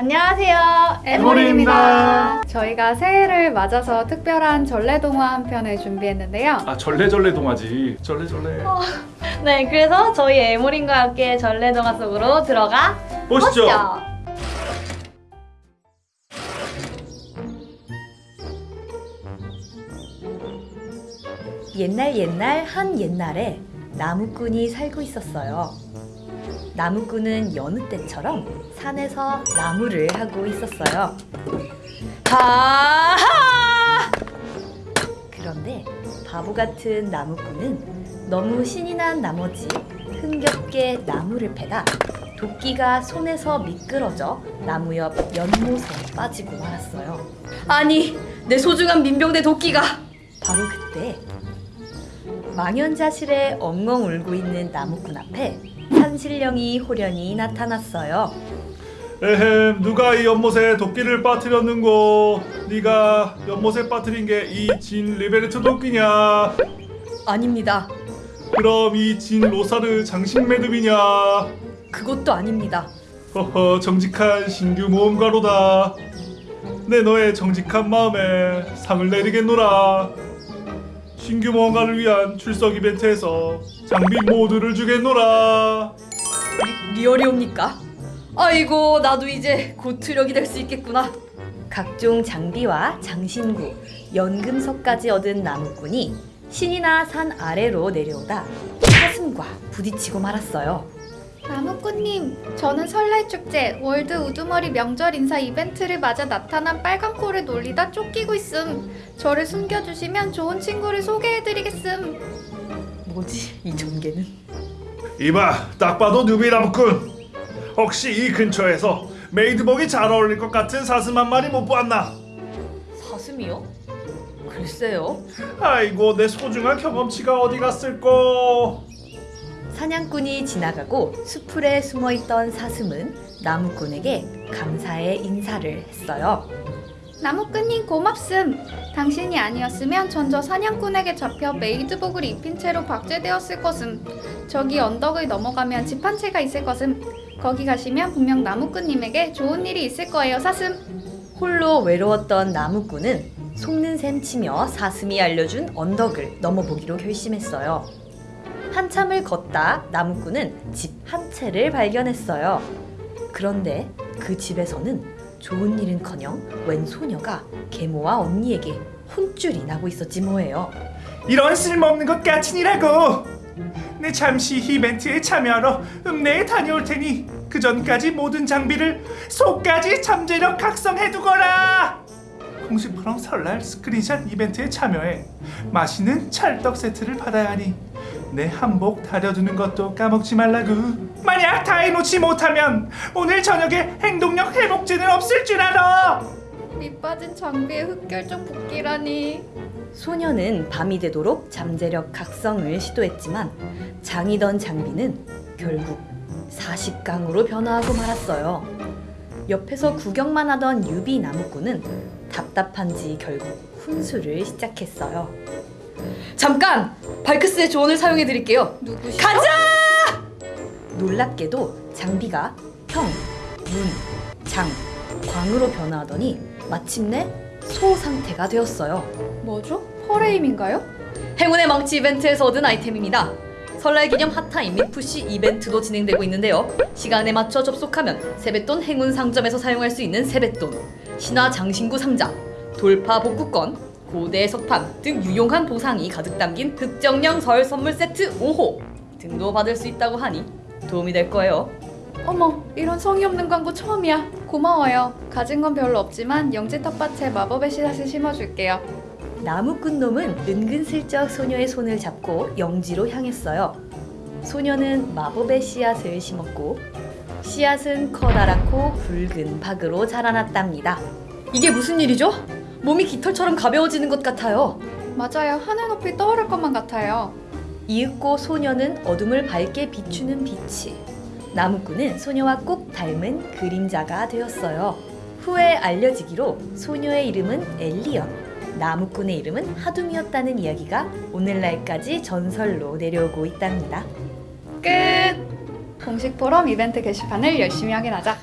안녕하세요. 에모리입니다. 저희가 새해를 맞아서 특별한 전래동화 한 편을 준비했는데요. 아 절레절레 동화지 절레절레 네, 그래서 저희 에모린과 함께 전래동화 속으로 들어가 보시죠 보시죠. 옛날 옛날 한 옛날에 나무꾼이 살고 있었어요. 나무꾼은 여느 때처럼 산에서 나무를 하고 있었어요. 하하! 그런데 바보 같은 나무꾼은 너무 신이 난 나머지 흥겹게 나무를 패다 도끼가 손에서 미끄러져 나무 옆 연못에 빠지고 말았어요. 아니, 내 소중한 민병대 도끼가! 바로 그때 망연자실에 엉엉 울고 있는 나무꾼 앞에 산신령이 홀연히 나타났어요. 에헴 누가 이 연못에 도끼를 빠뜨렸는고 네가 연못에 빠뜨린 게 이 진 리베르트 도끼냐 아닙니다. 그럼 이 진 로사르 장식 매듭이냐 그것도 아닙니다. 허허 정직한 신규 모험가로다 내 너의 정직한 마음에 상을 내리겠노라 신규 모험가를 위한 출석 이벤트에서 장비 모두를 주겠노라 리얼이옵니까? 아이고 나도 이제 곧 투력이 될 수 있겠구나. 각종 장비와 장신구, 연금석까지 얻은 나무꾼이 신이나 산 아래로 내려오다 사슴과 부딪히고 말았어요. 나무꾼님, 저는 설날축제 월드 우두머리 명절 인사 이벤트를 맞아 나타난 빨간 코를 놀리다 쫓기고 있음. 저를 숨겨주시면 좋은 친구를 소개해드리겠음. 뭐지 이 전개는? 이봐 딱 봐도 누비나무꾼 혹시 이 근처에서 메이드복이 잘 어울릴 것 같은 사슴 한 마리 못 보았나? 사슴이요? 글쎄요. 아이고 내 소중한 경험치가 어디 갔을꼬 사냥꾼이 지나가고 수풀에 숨어있던 사슴은 나무꾼에게 감사의 인사를 했어요. 나무꾼님 고맙음. 당신이 아니었으면 전 저 사냥꾼에게 잡혀 메이드복을 입힌 채로 박제되었을 것음. 저기 언덕을 넘어가면 집 한 채가 있을 것음. 거기 가시면 분명 나무꾼님에게 좋은 일이 있을 거예요, 사슴. 홀로 외로웠던 나무꾼은 속는 셈 치며 사슴이 알려준 언덕을 넘어보기로 결심했어요. 한참을 걷다 나무꾼은 집 한 채를 발견했어요. 그런데 그 집에서는 좋은 일은커녕 웬 소녀가 계모와 언니에게 혼쭐이 나고 있었지 뭐예요. 이런 쓸모없는 것 까친이라고 내 잠시 이벤트에 참여하러 읍내에 다녀올 테니 그 전까지 모든 장비를 속까지 잠재력 각성해두거라. 공식프롬 설날 스크린샷 이벤트에 참여해 맛있는 찰떡 세트를 받아야 하니 내 한복 다려두는 것도 까먹지 말라구. 만약 다 해놓지 못하면 오늘 저녁에 행동력 회복제는 없을 줄 알아 밑 빠진 장비에 흑결정 복귀라니. 소녀는 밤이 되도록 잠재력 각성을 시도했지만 장이던 장비는 결국 40강으로 변화하고 말았어요. 옆에서 구경만 하던 유비 나무꾼은 답답한지 결국 훈수를 시작했어요. 잠깐! 발크스의 조언을 사용해 드릴게요. 누구시? 가자! 놀랍게도 장비가 평, 문, 장, 광으로 변화하더니 마침내 소 상태가 되었어요. 뭐죠? 퍼레임인가요? 행운의 망치 이벤트에서 얻은 아이템입니다. 설날 기념 핫타임 및 푸시 이벤트도 진행되고 있는데요. 시간에 맞춰 접속하면 세뱃돈 행운 상점에서 사용할 수 있는 세뱃돈, 신화 장신구 상자, 돌파 복구권, 고대 석판 등 유용한 보상이 가득 담긴 흑정령 설 선물 세트 5호 등도 받을 수 있다고 하니 도움이 될 거예요. 어머, 이런 성의 없는 광고 처음이야. 고마워요. 가진 건 별로 없지만 영지 텃밭에 마법의 씨앗을 심어줄게요. 나무꾼 놈은 은근슬쩍 소녀의 손을 잡고 영지로 향했어요. 소녀는 마법의 씨앗을 심었고 씨앗은 커다랗고 붉은 박으로 자라났답니다. 이게 무슨 일이죠? 몸이 깃털처럼 가벼워지는 것 같아요. 맞아요. 하늘 높이 떠오를 것만 같아요. 이윽고 소녀는 어둠을 밝게 비추는 빛이 나무꾼은 소녀와 꼭 닮은 그림자가 되었어요. 후에 알려지기로 소녀의 이름은 엘리언, 나무꾼의 이름은 하둠이었다는 이야기가 오늘날까지 전설로 내려오고 있답니다. 끝! 공식 포럼 이벤트 게시판을 열심히 확인하자.